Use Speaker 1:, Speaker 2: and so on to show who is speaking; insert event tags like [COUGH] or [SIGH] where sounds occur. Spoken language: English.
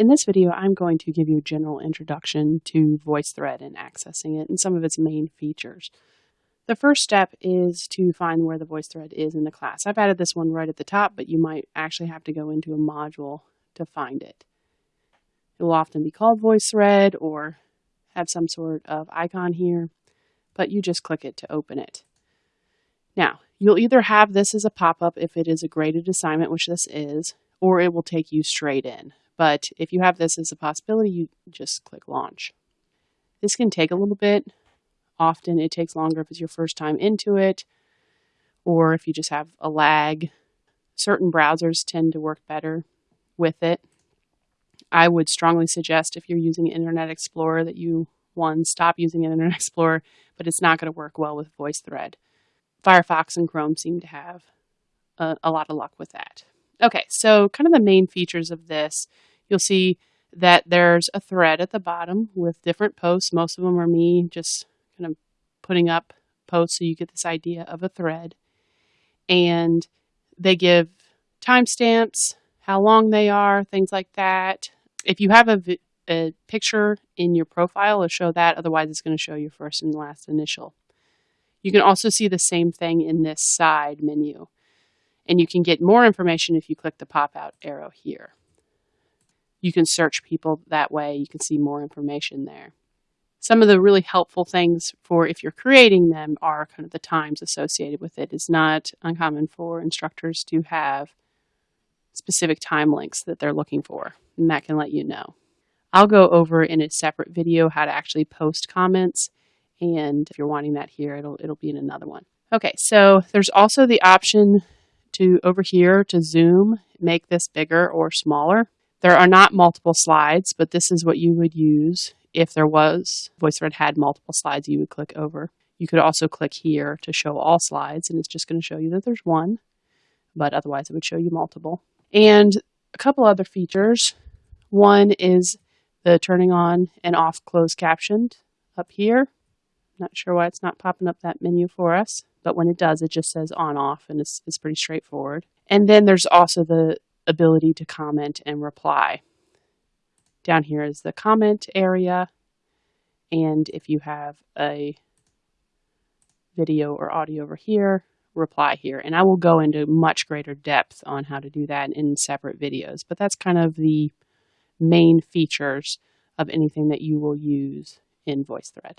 Speaker 1: In this video, I'm going to give you a general introduction to VoiceThread and accessing it and some of its main features. The first step is to find where the VoiceThread is in the class. I've added this one right at the top, but you might actually have to go into a module to find it. It will often be called VoiceThread or have some sort of icon here, but you just click it to open it. Now, you'll either have this as a pop-up if it is a graded assignment, which this is, or it will take you straight in. But if you have this as a possibility, you just click launch. This can take a little bit. Often it takes longer if it's your first time into it, or if you just have a lag. Certain browsers tend to work better with it. I would strongly suggest if you're using Internet Explorer that you, one, stop using Internet [LAUGHS] Explorer, but it's not going to work well with VoiceThread. Firefox and Chrome seem to have a, a lot of luck with that. Okay, so kind of the main features of this, you'll see that there's a thread at the bottom with different posts. Most of them are me just kind of putting up posts so you get this idea of a thread. And they give timestamps, how long they are, things like that. If you have a, a picture in your profile, it'll show that. Otherwise, it's going to show your first and last initial. You can also see the same thing in this side menu. And you can get more information if you click the pop-out arrow here. You can search people that way. You can see more information there. Some of the really helpful things for if you're creating them are kind of the times associated with it. It's not uncommon for instructors to have specific time links that they're looking for, and that can let you know. I'll go over in a separate video how to actually post comments, and if you're wanting that here, it'll, it'll be in another one. Okay, so there's also the option to over here to zoom, make this bigger or smaller. There are not multiple slides, but this is what you would use if there was. VoiceThread had multiple slides you would click over. You could also click here to show all slides, and it's just going to show you that there's one, but otherwise it would show you multiple. And a couple other features. One is the turning on and off closed captioned up here. Not sure why it's not popping up that menu for us, but when it does, it just says on off and it's, it's pretty straightforward. And then there's also the ability to comment and reply. Down here is the comment area. And if you have a video or audio over here, reply here. And I will go into much greater depth on how to do that in separate videos. But that's kind of the main features of anything that you will use in VoiceThread.